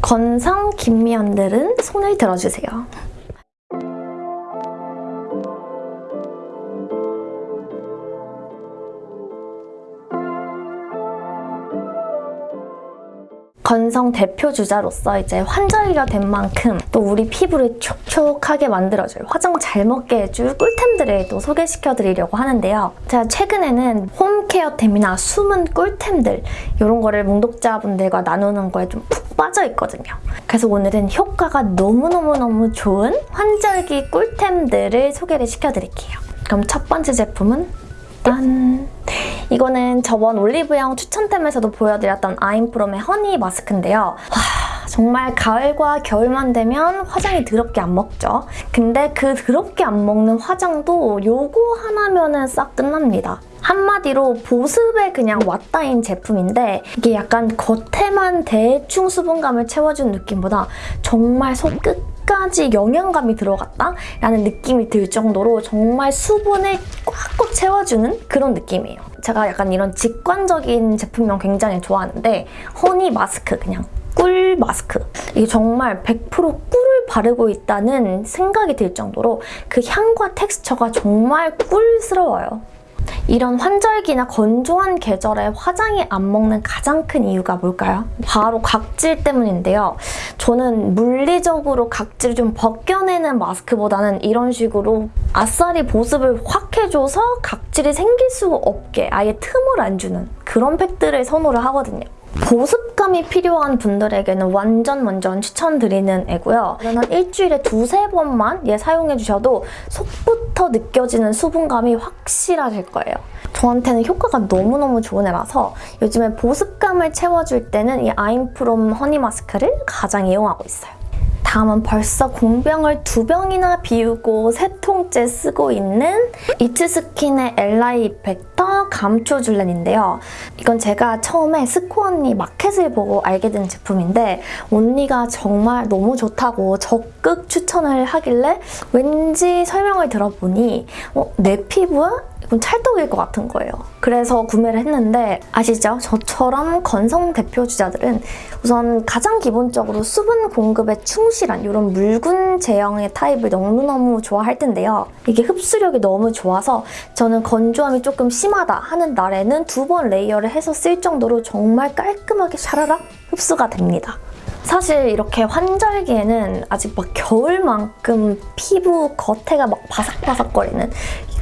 건성 김미연들은 손을 들어주세요. 건성 대표 주자로서 이제 환절기가 된 만큼 또 우리 피부를 촉촉하게 만들어줄 화장 잘 먹게 해줄 꿀템들을 또 소개시켜드리려고 하는데요. 제가 최근에는 홈케어템이나 숨은 꿀템들 이런 거를 몽독자분들과 나누는 거에 좀 푹 빠져 있거든요. 그래서 오늘은 효과가 너무너무너무 좋은 환절기 꿀템들을 소개를 시켜드릴게요. 그럼 첫 번째 제품은 짠! 이거는 저번 올리브영 추천템에서도 보여드렸던 아임프롬의 허니 마스크인데요. 와, 정말 가을과 겨울만 되면 화장이 더럽게 안 먹죠. 근데 그 더럽게 안 먹는 화장도 요거 하나면 은 싹 끝납니다. 한마디로 보습에 그냥 왔다인 제품인데 이게 약간 겉에만 대충 수분감을 채워준 느낌보다 정말 손끝 까지 영양감이 들어갔다? 라는 느낌이 들 정도로 정말 수분을 꽉꽉 채워주는 그런 느낌이에요. 제가 약간 이런 직관적인 제품명 굉장히 좋아하는데 허니 마스크 그냥 꿀 마스크. 이게 정말 100% 꿀을 바르고 있다는 생각이 들 정도로 그 향과 텍스처가 정말 꿀스러워요. 이런 환절기나 건조한 계절에 화장이 안 먹는 가장 큰 이유가 뭘까요? 바로 각질 때문인데요. 저는 물리적으로 각질을 좀 벗겨내는 마스크보다는 이런 식으로 아싸리 보습을 확 해줘서 각질이 생길 수가 없게 아예 틈을 안 주는 그런 팩들을 선호를 하거든요. 보습감이 필요한 분들에게는 완전 완전 추천드리는 애고요. 저는 일주일에 두세 번만 얘 사용해주셔도 속부터 느껴지는 수분감이 확실하실 거예요. 저한테는 효과가 너무너무 좋은 애라서 요즘에 보습감을 채워줄 때는 이 아임프롬 허니 마스크를 가장 이용하고 있어요. 다음은 벌써 공병을 두 병이나 비우고 세 통째 쓰고 있는 이츠스킨의 엘라이 이펙터 감초 줄렌인데요. 이건 제가 처음에 스코 언니 마켓을 보고 알게 된 제품인데 언니가 정말 너무 좋다고 적극 추천을 하길래 왠지 설명을 들어보니 어, 내 피부와 이건 찰떡일 것 같은 거예요. 그래서 구매를 했는데 아시죠? 저처럼 건성 대표 주자들은 우선 가장 기본적으로 수분 공급에 충실한 이런 묽은 제형의 타입을 너무너무 좋아할 텐데요. 이게 흡수력이 너무 좋아서 저는 건조함이 조금 심하다 하는 날에는 두 번 layer를 해서 쓸 정도로 정말 깔끔하게 샤라락 흡수가 됩니다. 사실 이렇게 환절기에는 아직 막 겨울만큼 피부 겉에가 막 바삭바삭거리는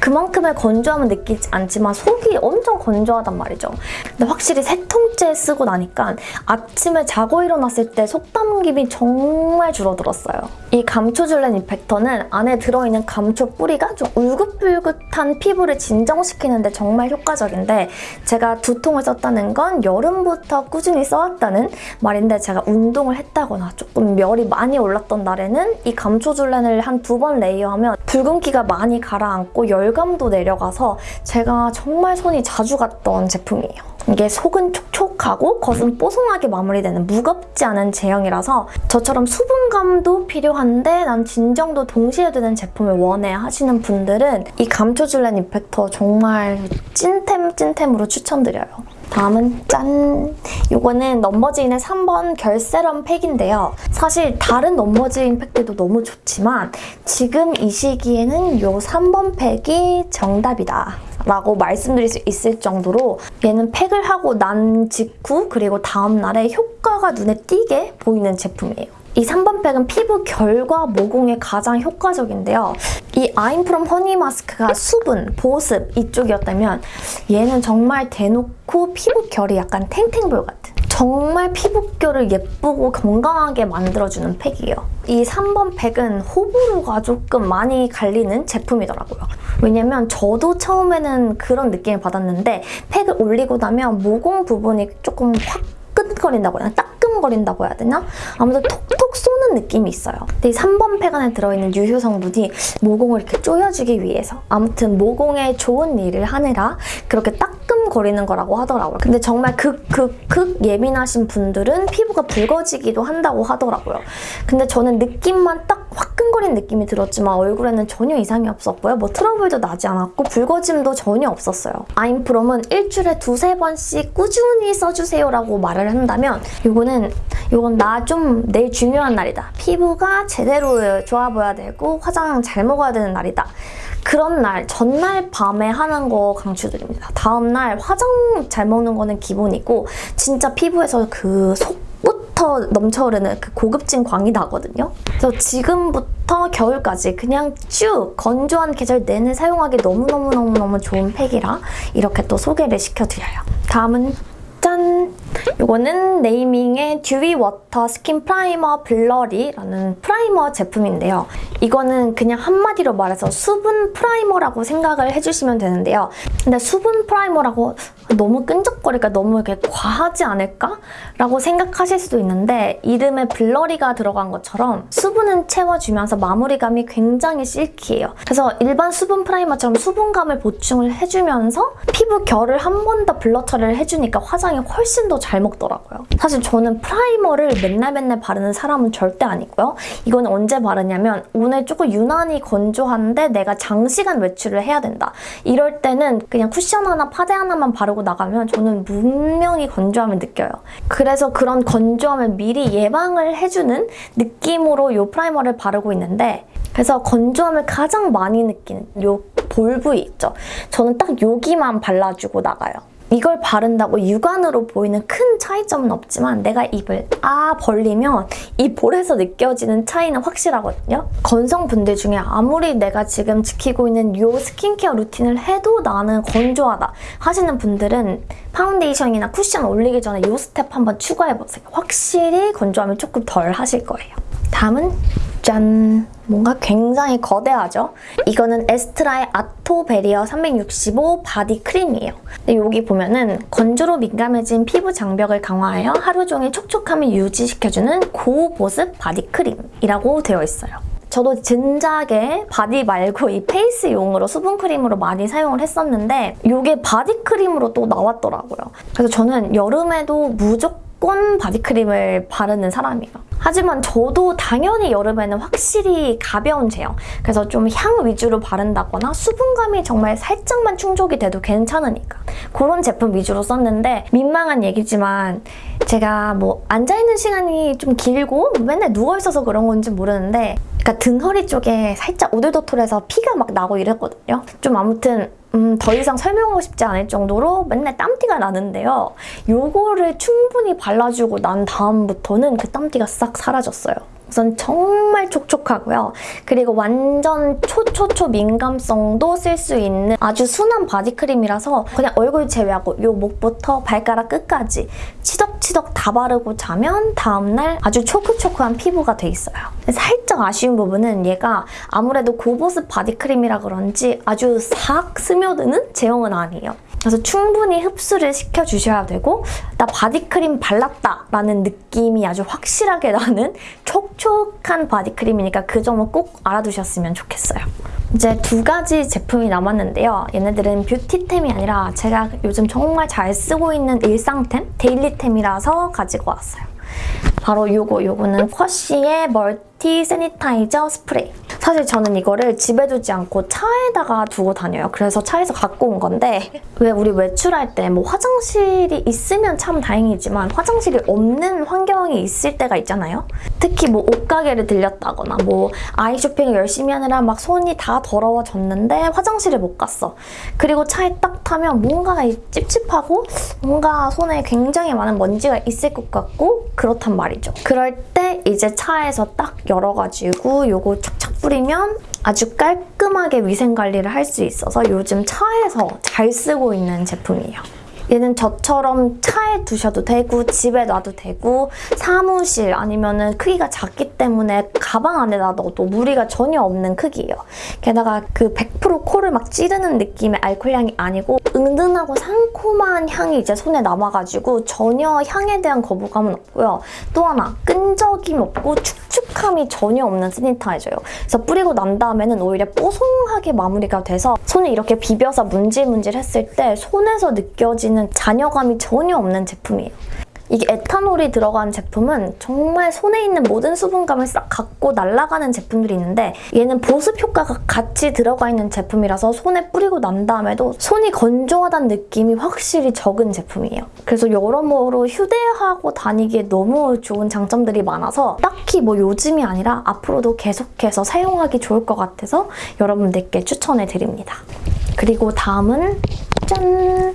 그만큼의 건조함은 느끼지 않지만 속이 엄청 건조하단 말이죠. 근데 확실히 세 통째 쓰고 나니까 아침에 자고 일어났을 때 속담김이 정말 줄어들었어요. 이 감초줄렌 이펙터는 안에 들어있는 감초 뿌리가 좀 울긋불긋한 피부를 진정시키는 데 정말 효과적인데 제가 두 통을 썼다는 건 여름부터 꾸준히 써왔다는 말인데 제가 운동을 했다거나 조금 열이 많이 올랐던 날에는 이 감초줄렌을 한 두 번 레이어하면 붉은기가 많이 가라앉고 열 열감도 내려가서 제가 정말 손이 자주 갔던 제품이에요. 이게 속은 촉촉하고 겉은 뽀송하게 마무리되는 무겁지 않은 제형이라서 저처럼 수분감도 필요한데 난 진정도 동시에 되는 제품을 원해 하시는 분들은 이 감초줄렌 이펙터 정말 찐템 찐템으로 추천드려요. 다음은 짠! 이거는 넘버즈인의 3번 결세럼 팩인데요. 사실 다른 넘버즈인 팩들도 너무 좋지만 지금 이 시기에는 이 3번 팩이 정답이다. 라고 말씀드릴 수 있을 정도로 얘는 팩을 하고 난 직후 그리고 다음날에 효과가 눈에 띄게 보이는 제품이에요. 이 3번 팩은 피부 결과 모공에 가장 효과적인데요. 이 아임프롬 허니 마스크가 수분, 보습 이쪽이었다면 얘는 정말 대놓고 피부 결이 약간 탱탱볼 같은 정말 피부결을 예쁘고 건강하게 만들어주는 팩이에요. 이 3번 팩은 호불호가 조금 많이 갈리는 제품이더라고요. 왜냐면 저도 처음에는 그런 느낌을 받았는데 팩을 올리고 나면 모공 부분이 조금 확 끈거린다고 해야 되나? 따끔거린다고 해야 되나? 아무튼 톡톡 쏘는 느낌이 있어요. 근데 이 3번 팩 안에 들어있는 유효 성분이 모공을 이렇게 조여주기 위해서 아무튼 모공에 좋은 일을 하느라 그렇게 따끔거리는 거라고 하더라고요. 근데 정말 극, 극, 극 예민하신 분들은 피부가 붉어지기도 한다고 하더라고요. 근데 저는 느낌만 딱화 끈 뻐근거리는 느낌이 들었지만 얼굴에는 전혀 이상이 없었고요. 뭐 트러블도 나지 않았고 붉어짐도 전혀 없었어요. 아임프롬은 일주일에 두세 번씩 꾸준히 써주세요라고 말을 한다면 이거는 이건 나 좀 내일 중요한 날이다. 피부가 제대로 좋아 보여야 되고 화장 잘 먹어야 되는 날이다. 그런 날, 전날 밤에 하는 거 강추드립니다. 다음날 화장 잘 먹는 거는 기본이고 진짜 피부에서 그 속 부터 넘쳐흐르는 그 고급진 광이 나거든요. 그래서 지금부터 겨울까지 그냥 쭉 건조한 계절 내내 사용하기 너무너무너무너무 좋은 팩이라 이렇게 또 소개를 시켜드려요. 다음은 짠! 이거는 네이밍의 듀이 워터 스킨 프라이머 블러리라는 프라이머 제품인데요. 이거는 그냥 한마디로 말해서 수분 프라이머라고 생각을 해주시면 되는데요. 근데 수분 프라이머라고 너무 끈적거리니까 너무 이렇게 과하지 않을까? 라고 생각하실 수도 있는데 이름에 블러리가 들어간 것처럼 수분은 채워주면서 마무리감이 굉장히 silky해요. 그래서 일반 수분 프라이머처럼 수분감을 보충을 해주면서 피부 결을 한 번 더 blur 처리를 해주니까 화장이 훨씬 더잘 먹더라고요. 사실 저는 프라이머를 맨날 맨날 바르는 사람은 절대 아니고요. 이건 언제 바르냐면 오늘 조금 유난히 건조한데 내가 장시간 외출을 해야 된다. 이럴 때는 그냥 쿠션 하나, 파데 하나만 바르고 나가면 저는 분명히 건조함을 느껴요. 그래서 그런 건조함을 미리 예방을 해주는 느낌으로 이 프라이머를 바르고 있는데 그래서 건조함을 가장 많이 느끼는 이 볼 부위 있죠. 저는 딱 여기만 발라주고 나가요. 이걸 바른다고 육안으로 보이는 큰 차이점은 없지만 내가 입을 아 벌리면 이 볼에서 느껴지는 차이는 확실하거든요. 건성분들 중에 아무리 내가 지금 지키고 있는 이 스킨케어 루틴을 해도 나는 건조하다 하시는 분들은 파운데이션이나 쿠션 올리기 전에 이 스텝 한번 추가해보세요. 확실히 건조함을 조금 덜 하실 거예요. 다음은 짠! 뭔가 굉장히 거대하죠? 이거는 에스트라의 아토 베리어 365 바디 크림이에요. 근데 여기 보면은 건조로 민감해진 피부 장벽을 강화하여 하루 종일 촉촉함을 유지시켜주는 고보습 바디 크림이라고 되어 있어요. 저도 진작에 바디 말고 이 페이스용으로 수분크림으로 많이 사용을 했었는데 이게 바디크림으로 또 나왔더라고요. 그래서 저는 여름에도 무조건 바디크림을 바르는 사람이에요. 하지만 저도 당연히 여름에는 확실히 가벼운 제형 그래서 좀 향 위주로 바른다거나 수분감이 정말 살짝만 충족이 돼도 괜찮으니까 그런 제품 위주로 썼는데 민망한 얘기지만 제가 뭐 앉아있는 시간이 좀 길고 맨날 누워있어서 그런 건지 모르는데 그러니까 등허리 쪽에 살짝 오돌도돌해서 피가 막 나고 이랬거든요. 좀 아무튼 음, 더 이상 설명하고 싶지 않을 정도로 맨날 땀띠가 나는데요. 요거를 충분히 발라주고 난 다음부터는 그 땀띠가 싹 사라졌어요. 우선 정말 촉촉하고요. 그리고 완전 초초초 민감성도 쓸 수 있는 아주 순한 바디크림이라서 그냥 얼굴 제외하고 요 목부터 발가락 끝까지 치덕치덕 다 바르고 자면 다음날 아주 초크초크한 피부가 돼 있어요. 살짝 아쉬운 부분은 얘가 아무래도 고보습 바디크림이라 그런지 아주 싹 스며드는 제형은 아니에요. 그래서 충분히 흡수를 시켜주셔야 되고 나 바디크림 발랐다 라는 느낌이 아주 확실하게 나는 촉촉한 바디크림이니까 그 점은 꼭 알아두셨으면 좋겠어요. 이제 두 가지 제품이 남았는데요. 얘네들은 beauty템이 아니라 제가 요즘 정말 잘 쓰고 있는 일상템, daily템이라서 가지고 왔어요. 바로 요거, 요거는 쿼쉬의 multi sanitizer 스프레이. 사실 저는 이거를 집에 두지 않고 차에다가 두고 다녀요. 그래서 차에서 갖고 온 건데 왜 우리 외출할 때 뭐 화장실이 있으면 참 다행이지만 화장실이 없는 환경이 있을 때가 있잖아요. 특히 뭐 옷가게를 들렸다거나 뭐 아이 쇼핑을 열심히 하느라 막 손이 다 더러워졌는데 화장실을 못 갔어. 그리고 차에 딱 타면 뭔가 찝찝하고 뭔가 손에 굉장히 많은 먼지가 있을 것 같고 그렇단 말이죠. 그럴 때 이제 차에서 딱 열어가지고 요거 착착 뿌리면 아주 깔끔하게 위생관리를 할 수 있어서 요즘 차에서 잘 쓰고 있는 제품이에요. 얘는 저처럼 차에 두셔도 되고 집에 놔도 되고 사무실 아니면 은 크기가 작기 때문에 가방 안에다 넣어도 무리가 전혀 없는 크기예요. 게다가 그 100% 코를 막 찌르는 느낌의 알코올 향이 아니고 은은하고 상콤한 향이 이제 손에 남아가지고 전혀 향에 대한 거부감은 없고요. 또 하나 끈적임 없고 축축함이 전혀 없는 스니타이저예요. 그래서 뿌리고 난 다음에는 오히려 뽀송하게 마무리가 돼서 손을 이렇게 비벼서 문질문질 했을 때 손에서 느껴지는 잔여감이 전혀 없는 제품이에요. 이게 에탄올이 들어간 제품은 정말 손에 있는 모든 수분감을 싹 갖고 날아가는 제품들이 있는데 얘는 보습 효과가 같이 들어가 있는 제품이라서 손에 뿌리고 난 다음에도 손이 건조하다는 느낌이 확실히 적은 제품이에요. 그래서 여러모로 휴대하고 다니기에 너무 좋은 장점들이 많아서 딱히 뭐 요즘이 아니라 앞으로도 계속해서 사용하기 좋을 것 같아서 여러분들께 추천해 드립니다. 그리고 다음은 짠!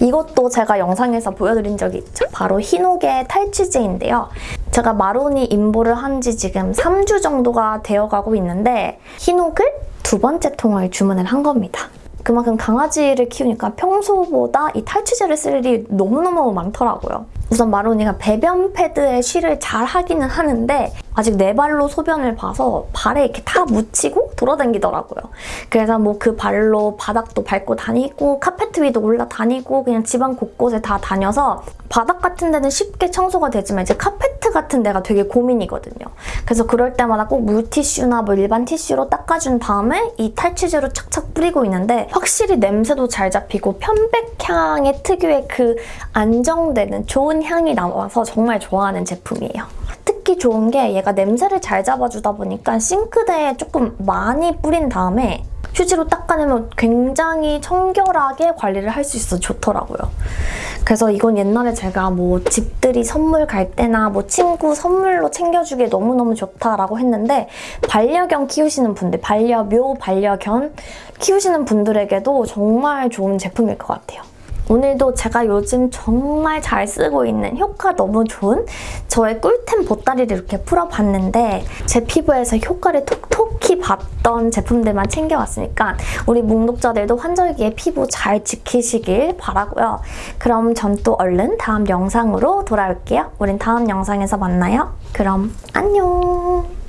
이것도 제가 영상에서 보여드린 적이 있죠. 바로 흰옥의 탈취제인데요. 제가 마로니 인보를 한 지 지금 3주 정도가 되어가고 있는데 흰옥을 두 번째 통을 주문을 한 겁니다. 그만큼 강아지를 키우니까 평소보다 이 탈취제를 쓸 일이 너무너무 많더라고요. 우선 마로니가 배변 패드에 쉬를 잘 하기는 하는데 아직 네 발로 소변을 봐서 발에 이렇게 다 묻히고 돌아다니더라고요. 그래서 뭐 그 발로 바닥도 밟고 다니고 카페트 위도 올라다니고 그냥 집안 곳곳에 다 다녀서 바닥 같은 데는 쉽게 청소가 되지만 이제 카페트 같은 데가 되게 고민이거든요. 그래서 그럴 때마다 꼭 물티슈나 뭐 일반 티슈로 닦아준 다음에 이 탈취제로 착착 뿌리고 있는데 확실히 냄새도 잘 잡히고 편백향의 특유의 그 안정되는 좋은 향이 나와서 정말 좋아하는 제품이에요. 특히 좋은 게 얘가 냄새를 잘 잡아주다 보니까 싱크대에 조금 많이 뿌린 다음에 휴지로 닦아내면 굉장히 청결하게 관리를 할 수 있어서 좋더라고요. 그래서 이건 옛날에 제가 뭐 집들이 선물 갈 때나 뭐 친구 선물로 챙겨주기에 너무너무 좋다라고 했는데 반려견 키우시는 분들, 반려묘, 반려견 키우시는 분들에게도 정말 좋은 제품일 것 같아요. 오늘도 제가 요즘 정말 잘 쓰고 있는 효과 너무 좋은 저의 꿀템 보따리를 이렇게 풀어봤는데 제 피부에서 효과를 톡톡히 봤던 제품들만 챙겨왔으니까 우리 묵독자들도 환절기에 피부 잘 지키시길 바라고요. 그럼 전 또 얼른 다음 영상으로 돌아올게요. 우린 다음 영상에서 만나요. 그럼 안녕!